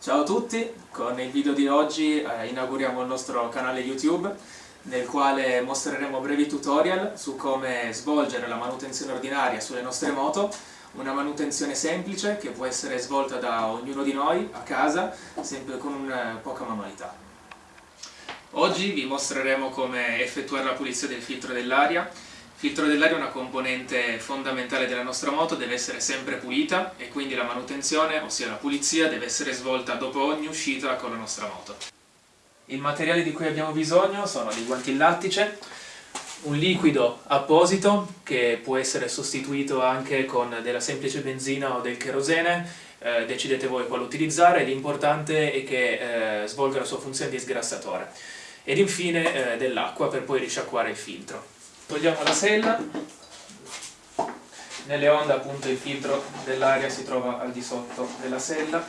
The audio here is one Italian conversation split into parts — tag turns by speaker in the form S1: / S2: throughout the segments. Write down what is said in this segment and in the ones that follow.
S1: Ciao a tutti, con il video di oggi eh, inauguriamo il nostro canale YouTube nel quale mostreremo brevi tutorial su come svolgere la manutenzione ordinaria sulle nostre moto una manutenzione semplice che può essere svolta da ognuno di noi a casa sempre con eh, poca manualità. Oggi vi mostreremo come effettuare la pulizia del filtro dell'aria il filtro dell'aria è una componente fondamentale della nostra moto, deve essere sempre pulita e quindi la manutenzione, ossia la pulizia, deve essere svolta dopo ogni uscita con la nostra moto. Il materiale di cui abbiamo bisogno sono dei guanti in lattice, un liquido apposito che può essere sostituito anche con della semplice benzina o del kerosene, eh, decidete voi quale utilizzare, l'importante è che eh, svolga la sua funzione di sgrassatore. Ed infine eh, dell'acqua per poi risciacquare il filtro. Togliamo la sella, nelle onde appunto il filtro dell'aria si trova al di sotto della sella,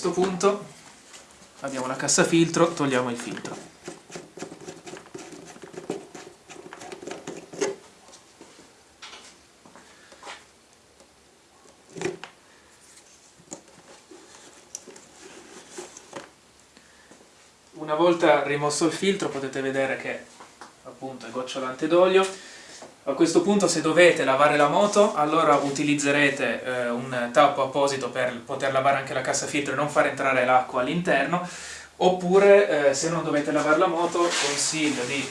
S1: questo punto abbiamo la cassa filtro, togliamo il filtro. Una volta rimosso il filtro potete vedere che appunto è gocciolante d'olio a questo punto se dovete lavare la moto, allora utilizzerete eh, un tappo apposito per poter lavare anche la cassa filtro e non far entrare l'acqua all'interno, oppure eh, se non dovete lavare la moto consiglio di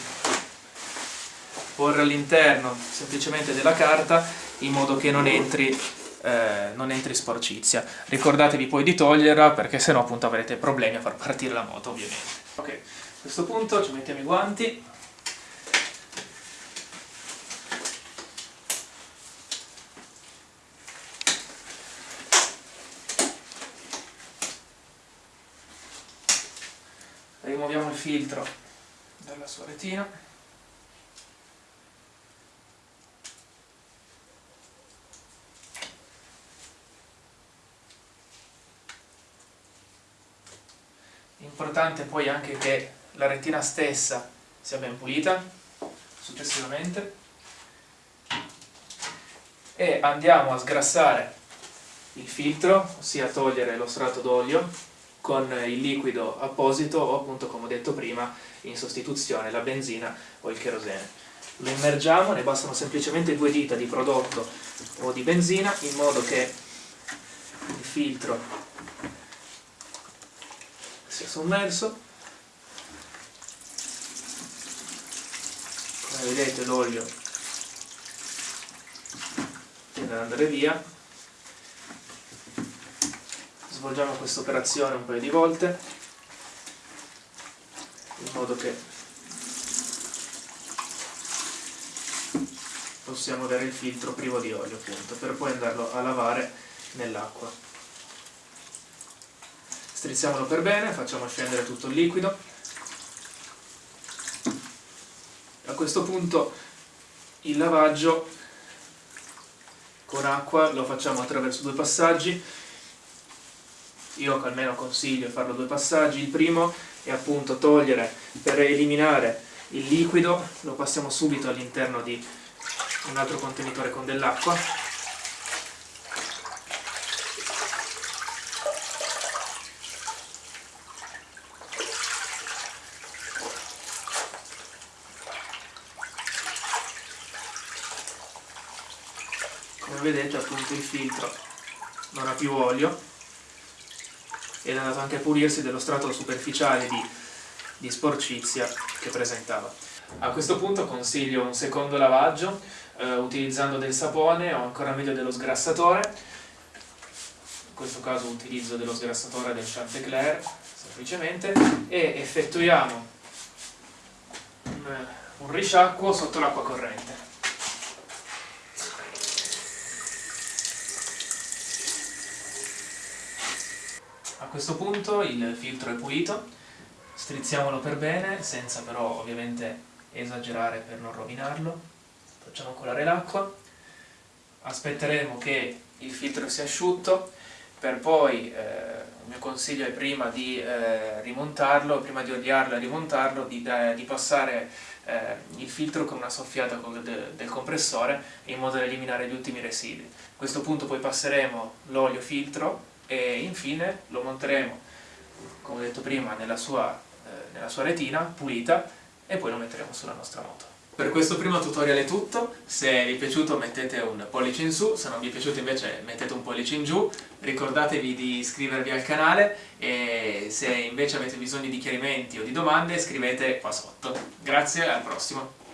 S1: porre all'interno semplicemente della carta in modo che non entri, eh, non entri sporcizia. Ricordatevi poi di toglierla perché sennò appunto avrete problemi a far partire la moto ovviamente. Ok, a questo punto ci mettiamo i guanti rimuoviamo il filtro dalla sua retina. Importante poi anche che la retina stessa sia ben pulita successivamente. E andiamo a sgrassare il filtro, ossia togliere lo strato d'olio con il liquido apposito o appunto come ho detto prima in sostituzione la benzina o il kerosene. Lo immergiamo, ne bastano semplicemente due dita di prodotto o di benzina in modo che il filtro sia sommerso. Come vedete l'olio tende ad andare via svolgiamo questa operazione un paio di volte in modo che possiamo avere il filtro privo di olio appunto per poi andarlo a lavare nell'acqua. Strizziamolo per bene, facciamo scendere tutto il liquido. A questo punto il lavaggio con acqua lo facciamo attraverso due passaggi io almeno consiglio farlo due passaggi, il primo è appunto togliere per eliminare il liquido, lo passiamo subito all'interno di un altro contenitore con dell'acqua. Come vedete appunto il filtro non ha più olio ed è andato anche a pulirsi dello strato superficiale di, di sporcizia che presentava. A questo punto consiglio un secondo lavaggio eh, utilizzando del sapone o ancora meglio dello sgrassatore in questo caso utilizzo dello sgrassatore del Chantecler semplicemente e effettuiamo un, un risciacquo sotto l'acqua corrente A questo punto il filtro è pulito, strizziamolo per bene, senza però ovviamente esagerare per non rovinarlo. facciamo colare l'acqua, aspetteremo che il filtro sia asciutto, per poi, eh, il mio consiglio è prima di eh, rimontarlo, prima di odiarlo e rimontarlo, di, di passare eh, il filtro con una soffiata del, del compressore in modo da eliminare gli ultimi residui. A questo punto poi passeremo l'olio filtro e infine lo monteremo, come detto prima, nella sua, eh, nella sua retina pulita e poi lo metteremo sulla nostra moto. Per questo primo tutorial è tutto, se vi è piaciuto mettete un pollice in su, se non vi è piaciuto invece mettete un pollice in giù, ricordatevi di iscrivervi al canale e se invece avete bisogno di chiarimenti o di domande scrivete qua sotto. Grazie, al prossimo!